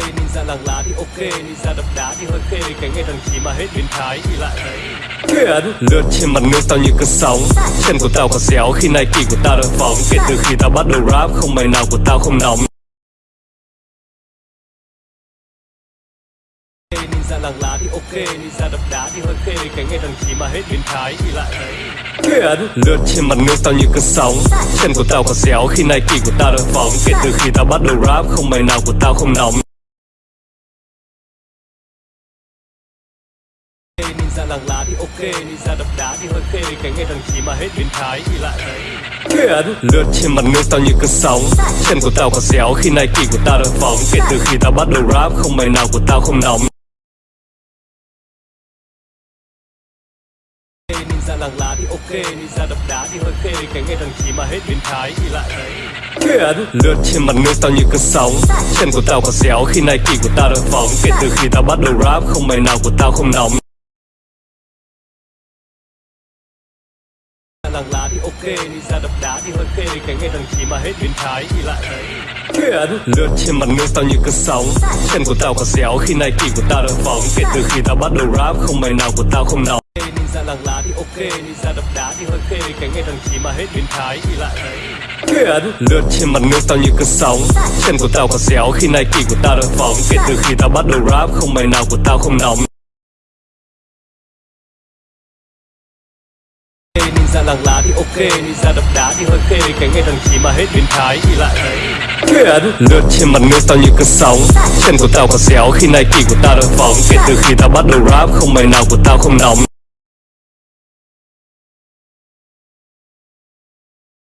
Ninja làng lá thì ok, Ninja đập đá thì hơi khê. Cái ngày thằng chí mà hết biến thái thì lại thấy Thiện Lướt trên mặt nước tao như cơn sóng. Chân của tao có xéo, khi Nike của tao đang phóng. Kể từ khi tao bắt đầu rap, Không mày nào của tao không nóng. Ninja làng lá thì ok, Ninja đập đá thì hơi khê. Cái ngày thằng chí mà hết biến thái thì lại thấy Thiện Lướt trên mặt nước tao như cơn sóng. Chân của tao có xéo, khi Nike của tao đang phóng. Kể từ khi tao bắt đầu rap, Không mày nào của tao không nóng. Ninja làng lá thì ok Ninja đập đá thì hơi khê Cái nghe thằng chí mà hết biến thái thì lại thấy Thiện Lướt trên mặt nước tao như cơn sóng. Chân của tao có xéo khi Nike của tao đang phóng. Kể từ khi tao bắt đầu rap Không bài nào của tao không nóng. Ninja làng lá thì ok Ninja đập đá thì hơi khê Cái nghe thằng chí mà hết biến thái thì lại thấy Thiện Lướt trên mặt nước tao như cơn sóng. Chân của tao có xéo khi Nike của tao đang phóng. Kể từ khi tao bắt đầu rap Không bài nào của tao không nóng làng lá thì ok, đi ra đập đá thì hơi khê, Cái ngày thằng chí mà hết biến thái thì lại thấy Thiện Lướt trên mặt nước tao như cơn sóng. Chân của tao có xéo, khi này kỳ của tao đang phóng. Kể từ khi tao bắt đầu rap, Không bài nào của tao không nóng. Ninja làng lá thì ok, đi ra đập đá thì hơi khê, Cái ngày thằng chí mà hết biến thái thì lại thấy Thiện Lướt trên mặt nước tao như cơn sóng. Chân của tao có xéo, khi này kỳ của tao đang phóng. Kể từ khi tao bắt đầu rap, Không bài nào của tao không nóng. Ninja làng lá thì ok, Ninja đập đá thì hơi khê. Cái nghe thằng chí mà hết biến thái thì lại thấy Lướt trên mặt nước tao như cơn sóng. Chân của tao có xéo, khi Nike của tao đang phóng. Kể từ khi tao bắt đầu rap, Không mày nào của tao không nóng.